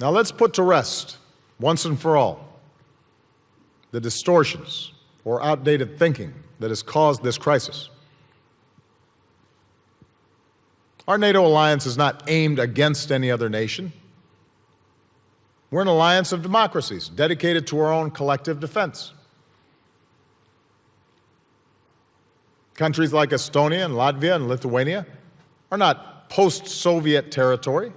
Now let's put to rest, once and for all, the distortions or outdated thinking that has caused this crisis. Our NATO alliance is not aimed against any other nation. We're an alliance of democracies dedicated to our own collective defense. Countries like Estonia and Latvia and Lithuania are not post-Soviet territory.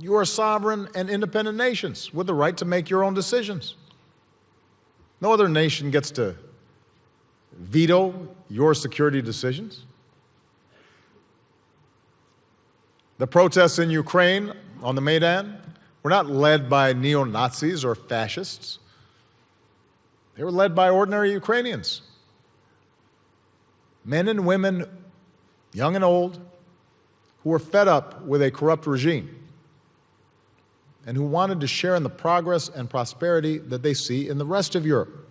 You are sovereign and independent nations with the right to make your own decisions. No other nation gets to veto your security decisions. The protests in Ukraine on the Maidan were not led by neo-Nazis or fascists. They were led by ordinary Ukrainians. Men and women, young and old, who were fed up with a corrupt regime and who wanted to share in the progress and prosperity that they see in the rest of Europe.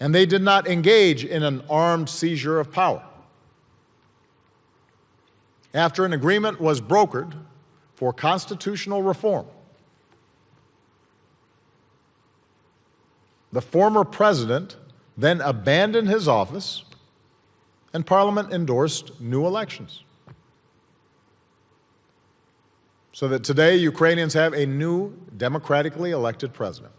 And they did not engage in an armed seizure of power. After an agreement was brokered for constitutional reform, the former president then abandoned his office and Parliament endorsed new elections. So that today Ukrainians have a new democratically elected president.